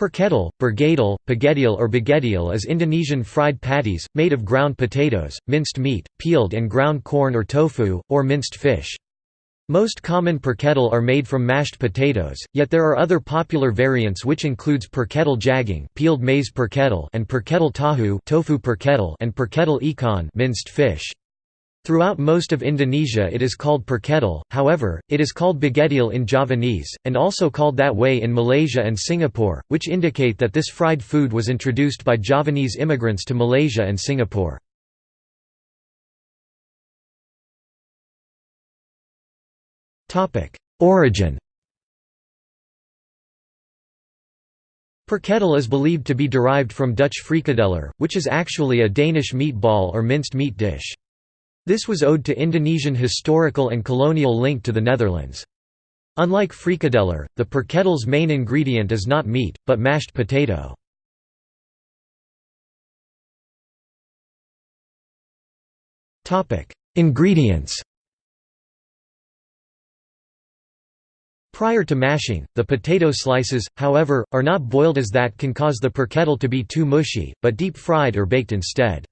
Perkedel, bergedel, pagedil or bagedil is Indonesian fried patties, made of ground potatoes, minced meat, peeled and ground corn or tofu, or minced fish. Most common perkedel are made from mashed potatoes, yet there are other popular variants which includes perkedel jagung peeled maize perkedel and perkedel tahu tofu perkedel and perkedel ikan minced fish. Throughout most of Indonesia it is called perkedel, however, it is called bagedil in Javanese, and also called that way in Malaysia and Singapore, which indicate that this fried food was introduced by Javanese immigrants to Malaysia and Singapore. Origin Perkedel is believed to be derived from Dutch frikadeller, which is actually a Danish meatball or minced meat dish. This was owed to Indonesian historical and colonial link to the Netherlands. Unlike frikadeller, the perkedel's main ingredient is not meat, but mashed potato. Ingredients Prior to mashing, the potato slices, however, are not boiled as that can cause the perkedel to be too mushy, but deep fried or baked instead.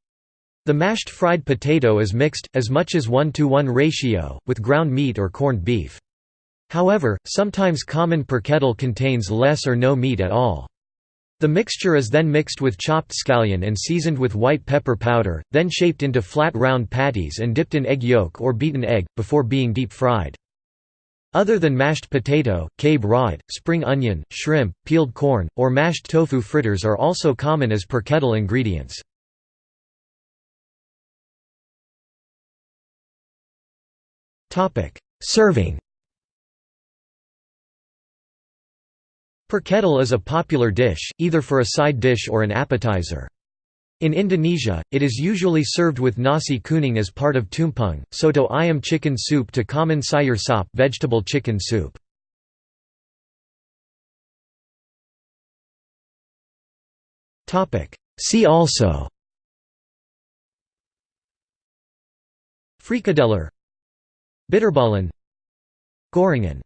The mashed fried potato is mixed, as much as 1 to 1 ratio, with ground meat or corned beef. However, sometimes common perkedel contains less or no meat at all. The mixture is then mixed with chopped scallion and seasoned with white pepper powder, then shaped into flat round patties and dipped in egg yolk or beaten egg, before being deep fried. Other than mashed potato, cabe rawit, spring onion, shrimp, peeled corn, or mashed tofu fritters are also common as perkedel ingredients. Serving. Perkedel is a popular dish, either for a side dish or an appetizer. In Indonesia, it is usually served with nasi kuning as part of tumpeng, soto ayam chicken soup to common sayur sop vegetable chicken soup. See also. Frikadeller Bitterballen Gorengan